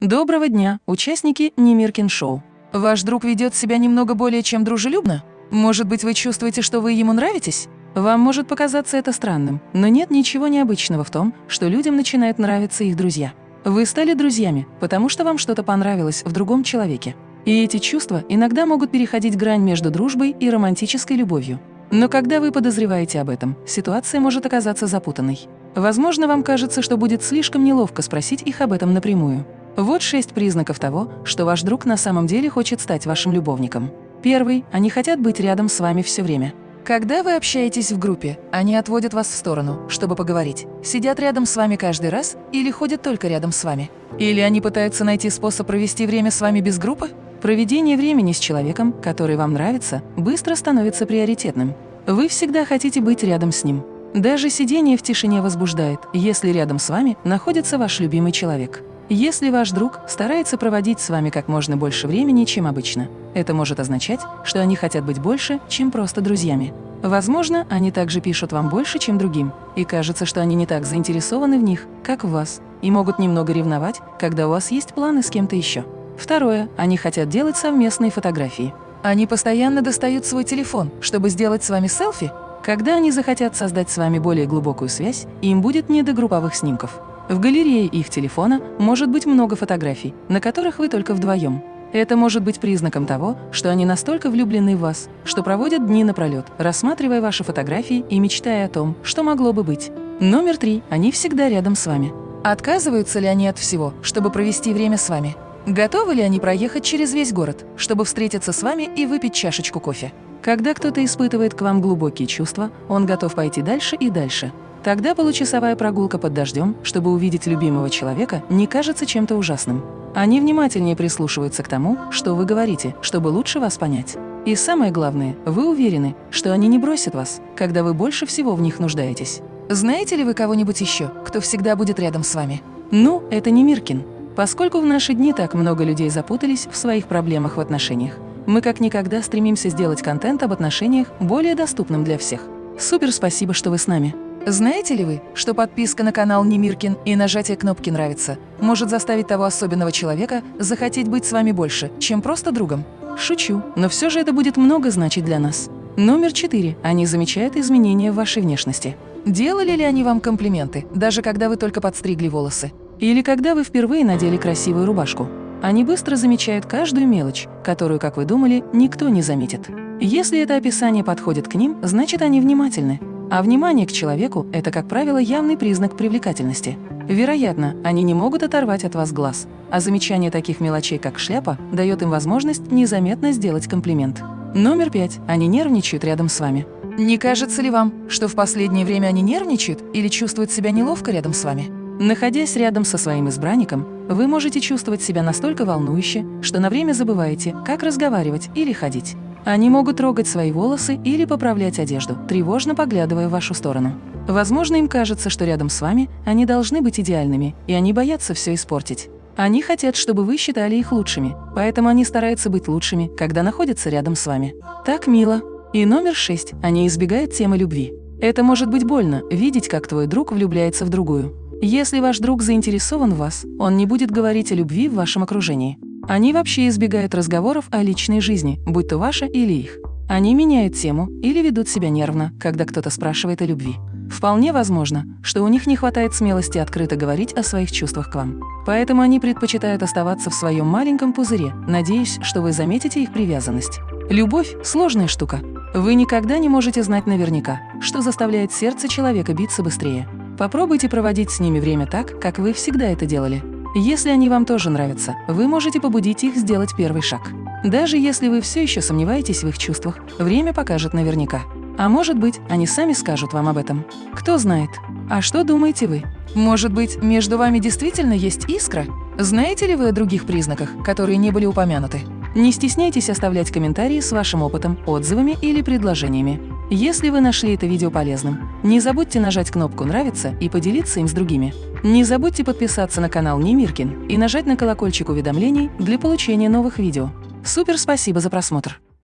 Доброго дня, участники Немиркин Шоу. Ваш друг ведет себя немного более чем дружелюбно? Может быть, вы чувствуете, что вы ему нравитесь? Вам может показаться это странным, но нет ничего необычного в том, что людям начинают нравиться их друзья. Вы стали друзьями, потому что вам что-то понравилось в другом человеке. И эти чувства иногда могут переходить грань между дружбой и романтической любовью. Но когда вы подозреваете об этом, ситуация может оказаться запутанной. Возможно, вам кажется, что будет слишком неловко спросить их об этом напрямую. Вот шесть признаков того, что ваш друг на самом деле хочет стать вашим любовником. Первый – они хотят быть рядом с вами все время. Когда вы общаетесь в группе, они отводят вас в сторону, чтобы поговорить, сидят рядом с вами каждый раз или ходят только рядом с вами. Или они пытаются найти способ провести время с вами без группы? Проведение времени с человеком, который вам нравится, быстро становится приоритетным. Вы всегда хотите быть рядом с ним. Даже сидение в тишине возбуждает, если рядом с вами находится ваш любимый человек. Если ваш друг старается проводить с вами как можно больше времени, чем обычно, это может означать, что они хотят быть больше, чем просто друзьями. Возможно, они также пишут вам больше, чем другим, и кажется, что они не так заинтересованы в них, как в вас, и могут немного ревновать, когда у вас есть планы с кем-то еще. Второе. Они хотят делать совместные фотографии. Они постоянно достают свой телефон, чтобы сделать с вами селфи. Когда они захотят создать с вами более глубокую связь, им будет не до групповых снимков. В галерее их телефона может быть много фотографий, на которых вы только вдвоем. Это может быть признаком того, что они настолько влюблены в вас, что проводят дни напролет, рассматривая ваши фотографии и мечтая о том, что могло бы быть. Номер три. Они всегда рядом с вами. Отказываются ли они от всего, чтобы провести время с вами? Готовы ли они проехать через весь город, чтобы встретиться с вами и выпить чашечку кофе? Когда кто-то испытывает к вам глубокие чувства, он готов пойти дальше и дальше. Тогда получасовая прогулка под дождем, чтобы увидеть любимого человека, не кажется чем-то ужасным. Они внимательнее прислушиваются к тому, что вы говорите, чтобы лучше вас понять. И самое главное, вы уверены, что они не бросят вас, когда вы больше всего в них нуждаетесь. Знаете ли вы кого-нибудь еще, кто всегда будет рядом с вами? Ну, это не Миркин. Поскольку в наши дни так много людей запутались в своих проблемах в отношениях, мы как никогда стремимся сделать контент об отношениях более доступным для всех. Супер спасибо, что вы с нами. Знаете ли вы, что подписка на канал Немиркин и нажатие кнопки «Нравится» может заставить того особенного человека захотеть быть с вами больше, чем просто другом? Шучу, но все же это будет много значить для нас. Номер четыре. Они замечают изменения в вашей внешности. Делали ли они вам комплименты, даже когда вы только подстригли волосы? Или когда вы впервые надели красивую рубашку? Они быстро замечают каждую мелочь, которую, как вы думали, никто не заметит. Если это описание подходит к ним, значит они внимательны. А внимание к человеку – это, как правило, явный признак привлекательности. Вероятно, они не могут оторвать от вас глаз, а замечание таких мелочей, как шляпа, дает им возможность незаметно сделать комплимент. Номер пять. Они нервничают рядом с вами. Не кажется ли вам, что в последнее время они нервничают или чувствуют себя неловко рядом с вами? Находясь рядом со своим избранником, вы можете чувствовать себя настолько волнующе, что на время забываете, как разговаривать или ходить. Они могут трогать свои волосы или поправлять одежду, тревожно поглядывая в вашу сторону. Возможно, им кажется, что рядом с вами они должны быть идеальными, и они боятся все испортить. Они хотят, чтобы вы считали их лучшими, поэтому они стараются быть лучшими, когда находятся рядом с вами. Так мило. И номер шесть. Они избегают темы любви. Это может быть больно – видеть, как твой друг влюбляется в другую. Если ваш друг заинтересован в вас, он не будет говорить о любви в вашем окружении. Они вообще избегают разговоров о личной жизни, будь то ваша или их. Они меняют тему или ведут себя нервно, когда кто-то спрашивает о любви. Вполне возможно, что у них не хватает смелости открыто говорить о своих чувствах к вам. Поэтому они предпочитают оставаться в своем маленьком пузыре, надеясь, что вы заметите их привязанность. Любовь – сложная штука. Вы никогда не можете знать наверняка, что заставляет сердце человека биться быстрее. Попробуйте проводить с ними время так, как вы всегда это делали. Если они вам тоже нравятся, вы можете побудить их сделать первый шаг. Даже если вы все еще сомневаетесь в их чувствах, время покажет наверняка. А может быть, они сами скажут вам об этом. Кто знает. А что думаете вы? Может быть, между вами действительно есть искра? Знаете ли вы о других признаках, которые не были упомянуты? Не стесняйтесь оставлять комментарии с вашим опытом, отзывами или предложениями. Если вы нашли это видео полезным, не забудьте нажать кнопку «Нравится» и поделиться им с другими. Не забудьте подписаться на канал Немиркин и нажать на колокольчик уведомлений для получения новых видео. Супер спасибо за просмотр!